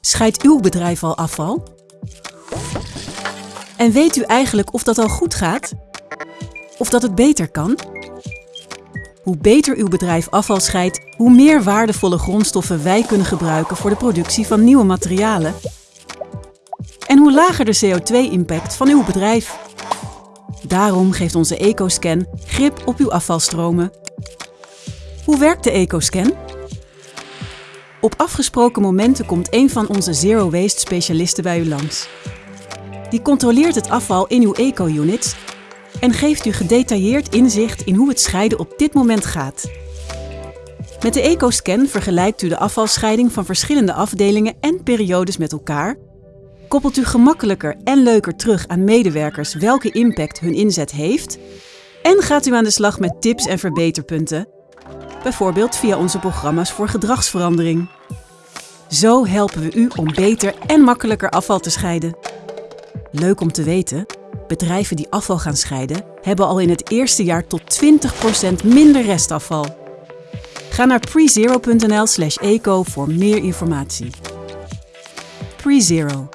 Scheidt uw bedrijf al afval? En weet u eigenlijk of dat al goed gaat? Of dat het beter kan? Hoe beter uw bedrijf afval scheidt, hoe meer waardevolle grondstoffen wij kunnen gebruiken voor de productie van nieuwe materialen. En hoe lager de CO2-impact van uw bedrijf. Daarom geeft onze EcoScan grip op uw afvalstromen. Hoe werkt de EcoScan? Op afgesproken momenten komt een van onze Zero Waste specialisten bij u langs. Die controleert het afval in uw eco-units en geeft u gedetailleerd inzicht in hoe het scheiden op dit moment gaat. Met de EcoScan vergelijkt u de afvalscheiding van verschillende afdelingen en periodes met elkaar, koppelt u gemakkelijker en leuker terug aan medewerkers welke impact hun inzet heeft en gaat u aan de slag met tips en verbeterpunten, bijvoorbeeld via onze programma's voor gedragsverandering. Zo helpen we u om beter en makkelijker afval te scheiden. Leuk om te weten, bedrijven die afval gaan scheiden, hebben al in het eerste jaar tot 20% minder restafval. Ga naar prezero.nl/eco voor meer informatie. PreZero